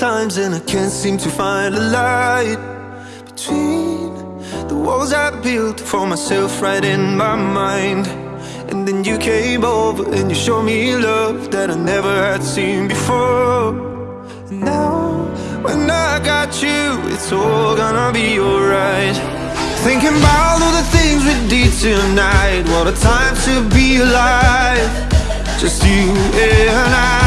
times and I can't seem to find a light Between the walls I built for myself right in my mind. And then you came over and you showed me love that I never had seen before. And now, when I got you, it's all gonna be alright. Thinking about all the things we did tonight What a time to be alive. Just you and I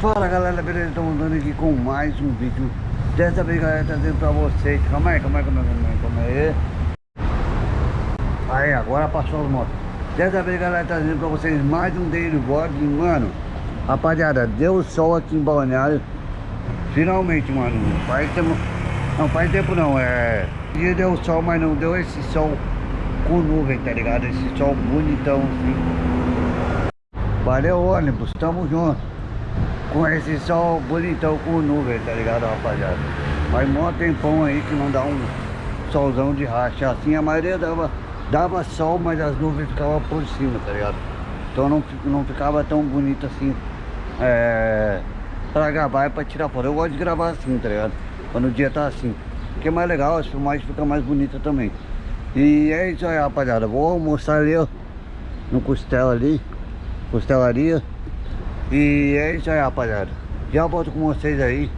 Fala galera, beleza? Estamos andando aqui com mais um vídeo. Dessa vez galera, trazendo pra vocês. Calma aí, calma aí, calma aí, calma aí Aí, agora passou as motos. Dessa vez galera, trazendo pra vocês mais um daily vlog Mano, rapaziada, deu sol aqui em Balneário. Finalmente, mano. Faz tempo, não faz tempo não, é. Dia deu sol, mas não deu esse sol com nuvem, tá ligado? Esse sol bonitão assim Valeu ônibus, tamo junto com esse sol bonitão com nuvem, tá ligado, rapaziada? Mas mó tempão aí que não dá um solzão de racha. Assim a maioria dava, dava sol, mas as nuvens ficavam por cima, tá ligado? Então não, não ficava tão bonito assim é, pra gravar e pra tirar foto. Eu gosto de gravar assim, tá ligado? Quando o dia tá assim. Porque é mais legal, as filmagens ficam mais bonitas também. E é isso aí, rapaziada. Vou almoçar ali, ó. No costela ali. Costelaria. E é isso aí, rapaziada. Já volto com vocês aí.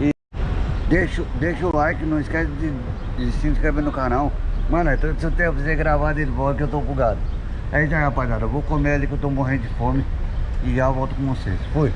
E deixa, deixa o like, não esquece de, de se inscrever no canal. Mano, é todo esse tempo você gravar de volta que eu tô bugado. É isso aí, rapaziada. Eu vou comer ali que eu tô morrendo de fome. E já volto com vocês. Fui.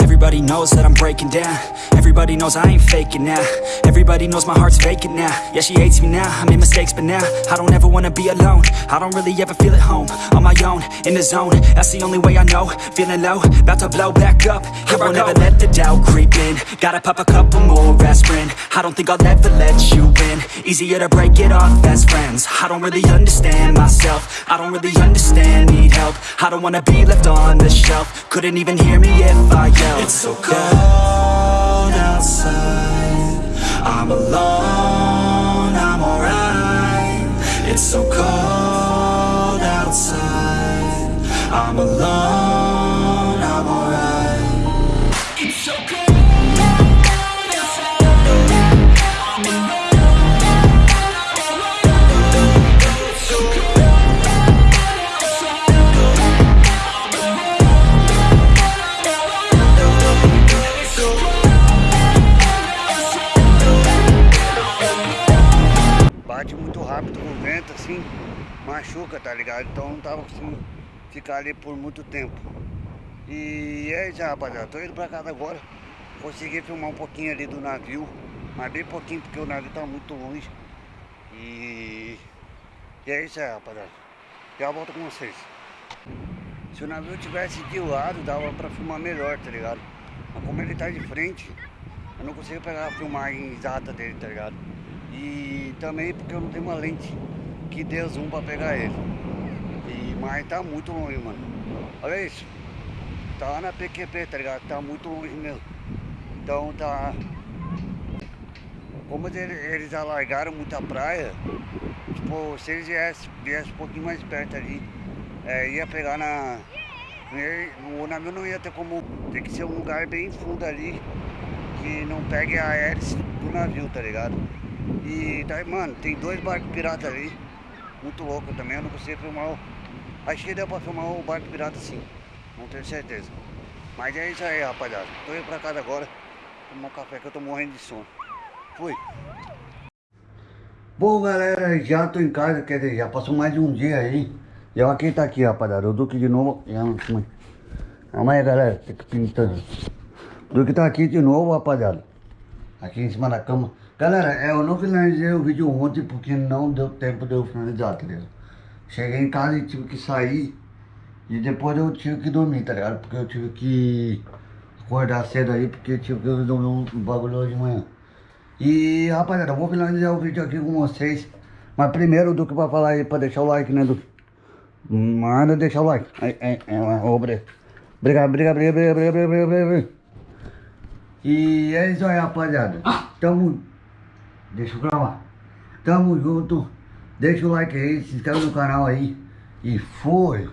Everybody knows that I'm breaking down. Everybody knows I ain't faking now. Everybody knows my heart's vacant now. Yeah, she hates me now, I made mistakes but now I don't ever wanna be alone. I don't really ever feel at home On my own, in the zone. That's the only way I know. Feeling low, about to blow back up. Here I won't never let the doubt creep in. Gotta pop a couple more aspirin I don't think I'll ever let you in. Easier to break it off best friends. I don't really understand myself. I don't really understand, need help. I don't wanna be left on the shelf. Couldn't even hear me if I yelled. It's so cold machuca, tá ligado? Então não tava conseguindo ficar ali por muito tempo. E é isso, rapaziada. Tô indo pra casa agora. Consegui filmar um pouquinho ali do navio. Mas bem pouquinho porque o navio tá muito longe. E, e é isso aí, rapaziada. Já volto com vocês. Se o navio tivesse de lado, dava pra filmar melhor, tá ligado? Mas como ele tá de frente, eu não consigo pegar a filmagem exata dele, tá ligado? E também porque eu não tenho uma lente que dê zoom pra pegar ele. E, mas tá muito longe, mano. Olha isso. Tá na PQP, tá ligado? Tá muito longe mesmo. Então tá... Como eles, eles alargaram muita praia, tipo, se eles viessem, viessem um pouquinho mais perto ali, é, ia pegar na... O navio não ia ter como... Tem que ser um lugar bem fundo ali, que não pegue a hélice do navio, tá ligado? E daí, mano, tem dois barcos piratas ali, muito louco também, eu não consigo filmar o... Acho que deu pra filmar o barco pirata sim, não tenho certeza. Mas é isso aí, rapaziada. Tô indo pra casa agora, tomar um café que eu tô morrendo de sono. Fui. Bom, galera, já tô em casa, quer dizer, já passou mais de um dia aí. E ó, quem tá aqui, rapaziada, o Duque de novo. Amanhã, galera, tem que pintar. O Duque tá aqui de novo, rapaziada. Aqui em cima da cama. Galera, é, eu não finalizei o vídeo ontem porque não deu tempo de eu finalizar, tá ligado? Cheguei em casa e tive que sair. E depois eu tive que dormir, tá ligado? Porque eu tive que acordar cedo aí, porque eu tive que resolver um bagulho hoje de manhã. E rapaziada, eu vou finalizar o vídeo aqui com vocês. Mas primeiro, Duque, pra falar aí, pra deixar o like, né, Duque? Manda deixar o like. Aí, aí, obrigado. Obrigado, obrigado, obrigado, obrigado, obrigado, obrigado, obrigado. E é isso aí, rapaziada. Tamo. Deixa eu gravar. Tamo junto. Deixa o like aí, se inscreve no canal aí. E foi!